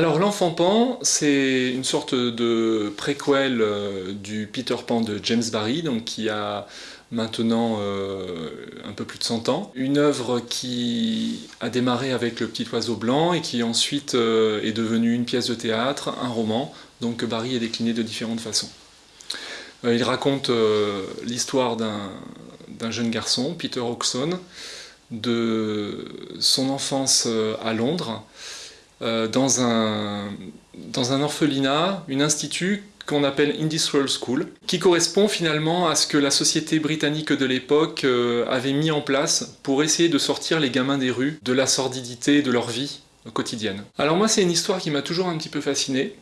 Alors l'enfant Pan, c'est une sorte de préquel euh, du Peter Pan de James Barry, qui a maintenant euh, un peu plus de 100 ans. Une œuvre qui a démarré avec Le Petit Oiseau Blanc et qui ensuite euh, est devenue une pièce de théâtre, un roman, donc que Barry a décliné de différentes façons. il raconte l'histoire d'un jeune garçon, Peter Oxon, de son enfance à Londres, dans, un, dans un orphelinat, un institut qu'on appelle Industrial School, qui correspond finalement à ce que la société britannique de l'époque euh, avait mis en place pour essayer de sortir les gamins des rues de la sordidité de leur vie quotidienne. Alors moi c'est une histoire qui m'a toujours un petit peu fasciné,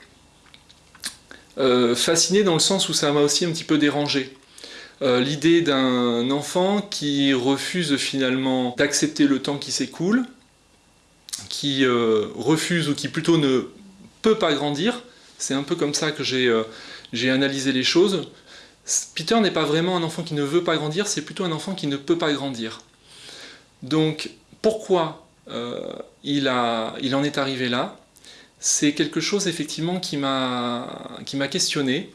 euh, fasciné dans le sens où ça m'a aussi un petit peu dérangé. L'idée d'un enfant qui refuse finalement d'accepter le temps qui s'écoule, qui euh, refuse ou qui plutôt ne peut pas grandir. C'est un peu comme ça que j'ai euh, analysé les choses. Peter n'est pas vraiment un enfant qui ne veut pas grandir, c'est plutôt un enfant qui ne peut pas grandir. Donc pourquoi euh, il, il en est arrivé là? C'est quelque chose effectivement qui m'a questionné.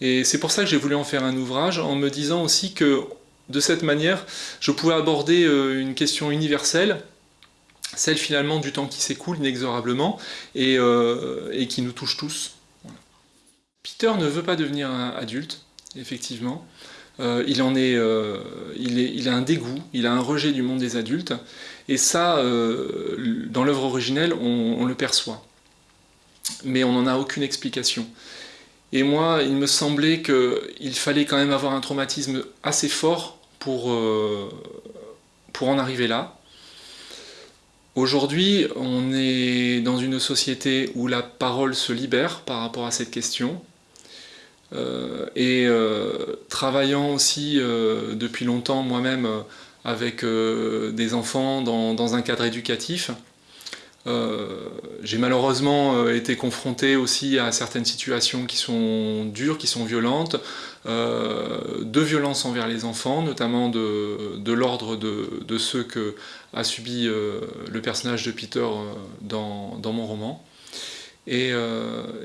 Et c'est pour ça que j'ai voulu en faire un ouvrage, en me disant aussi que de cette manière, je pouvais aborder une question universelle, celle finalement du temps qui s'écoule inexorablement et, euh, et, qui nous touche tous. Peter ne veut pas devenir adulte, effectivement. Euh, il, en euh, est, il, a un dégoût, il a un rejet du monde des adultes, et ça, dans l'œuvre originelle, on, on, le perçoit. Mais on n'en a aucune explication. Et moi, il me semblait qu'il fallait quand même avoir un traumatisme assez fort pour, pour en arriver là, Aujourd'hui, on est dans une société où la parole se libère par rapport à cette question. Euh, et euh, travaillant aussi euh, depuis longtemps moi-même avec des enfants dans, un cadre éducatif, j'ai malheureusement été confronté aussi à certaines situations qui sont dures, qui sont violentes, de violence envers les enfants, notamment de, l'ordre de, ceux que a subi le personnage de Peter dans, mon roman. Et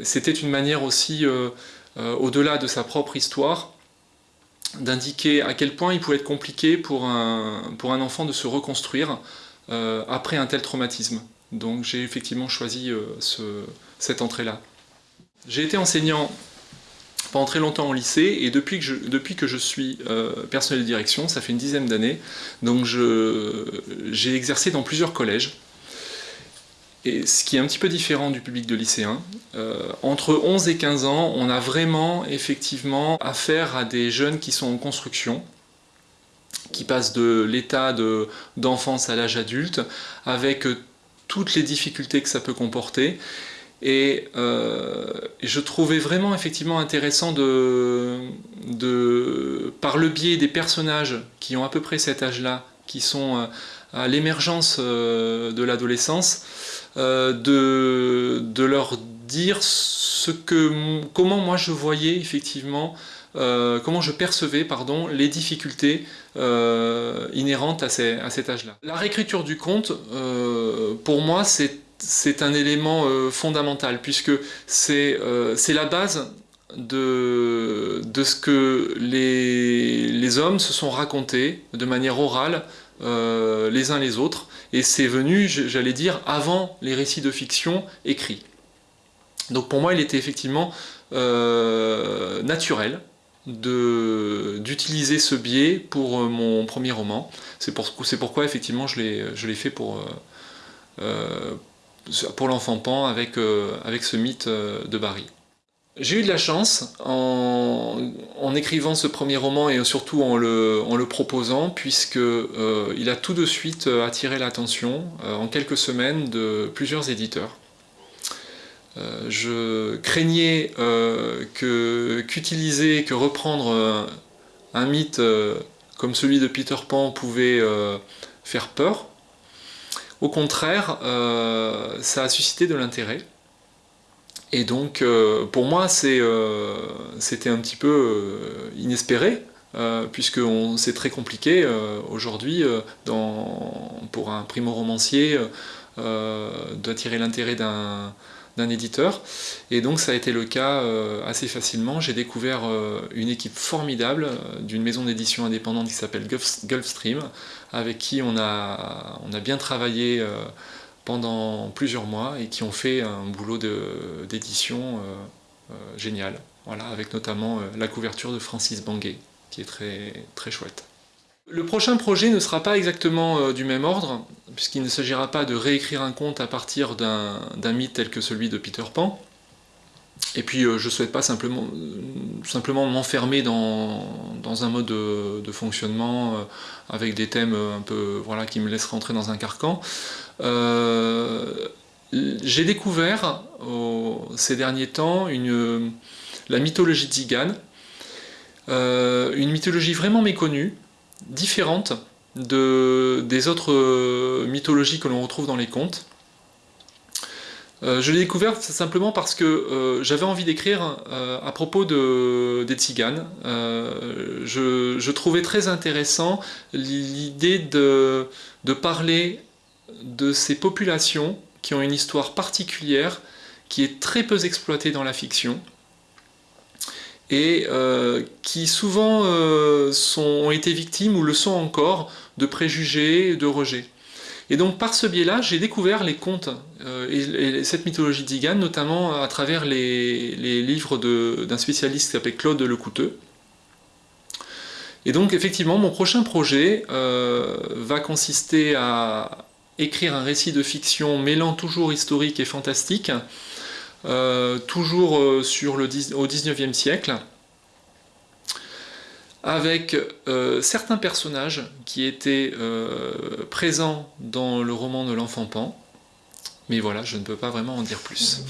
c'était une manière aussi euh, au-delà de sa propre histoire, d'indiquer à quel point il pouvait être compliqué pour un, pour un enfant de se reconstruire euh, après un tel traumatisme. Donc j'ai effectivement choisi euh, cette entrée-là. J'ai été enseignant pendant très longtemps au lycée et depuis que je, suis personnel de direction, ça fait une dizaine d'années, donc j'ai exercé dans plusieurs collèges et ce qui est un petit peu différent du public de lycéens, euh, entre 11 et 15 ans, on a vraiment effectivement affaire à des jeunes qui sont en construction, qui passent de l'état d'enfance à l'âge adulte, avec euh, toutes les difficultés que ça peut comporter. Et euh, je trouvais vraiment effectivement intéressant de, par le biais des personnages qui ont à peu près cet âge-là, qui sont à l'émergence de l'adolescence, euh, de, de, leur dire ce que, comment moi je voyais effectivement, euh, comment je percevais pardon, les difficultés euh, inhérentes à, ces, à cet âge-là. La réécriture du conte, pour moi, c'est un élément fondamental, puisque c'est la base de, de, ce que les, les, hommes se sont racontés de manière orale les uns les autres, et c'est venu, j'allais dire, avant les récits de fiction écrits. Donc pour moi, il était effectivement euh, naturel d'utiliser ce biais pour euh, mon premier roman. C'est pour, pourquoi, effectivement, je l'ai fait pour, euh, pour l'enfant Pan avec, avec ce mythe de Barry. J'ai eu de la chance en, écrivant ce premier roman et surtout en le, en le proposant puisque il a tout de suite attiré l'attention en quelques semaines de plusieurs éditeurs. Je craignais qu'utiliser, que, reprendre un mythe comme celui de Peter Pan pouvait faire peur. Au contraire, ça a suscité de l'intérêt. Et donc, euh, pour moi, euh, c'était un petit peu euh, inespéré, puisque c'est très compliqué aujourd'hui pour un primo-romancier d'attirer l'intérêt d'un d'un éditeur. Et donc ça a été le cas assez facilement. J'ai découvert une équipe formidable d'une maison d'édition indépendante qui s'appelle Gulfstream, avec qui on a, on a bien travaillé pendant plusieurs mois et qui ont fait un boulot d'édition génial. Voilà, avec notamment la couverture de Francis Banguet, qui est très, très chouette. Le prochain projet ne sera pas exactement euh, du même ordre, puisqu'il ne s'agira pas de réécrire un conte à partir d'un mythe tel que celui de Peter Pan. Et puis euh, je ne souhaite pas simplement, simplement m'enfermer dans, un mode de, fonctionnement euh, avec des thèmes un peu voilà, qui me laissent rentrer dans un carcan. J'ai découvert ces derniers temps la mythologie tzigane, une mythologie vraiment méconnue, différente de, des autres euh, mythologies que l'on retrouve dans les contes. Euh, je l'ai découverte simplement parce que euh, j'avais envie d'écrire à propos de, des tziganes. Je, trouvais très intéressant l'idée de, parler de ces populations qui ont une histoire particulière, qui est très peu exploitée dans la fiction, et euh, qui souvent euh, ont été victimes ou le sont encore de préjugés, de rejets. Et donc par ce biais-là, j'ai découvert les contes euh, et, cette mythologie d'Igan, notamment à travers les, livres d'un spécialiste qui s'appelle Claude Lecouteux. Et donc effectivement, mon prochain projet va consister à écrire un récit de fiction mêlant toujours historique et fantastique, toujours euh, sur le, au 19e siècle, avec euh, certains personnages qui étaient présents dans le roman de l'enfant Pan, mais voilà, je ne peux pas vraiment en dire plus.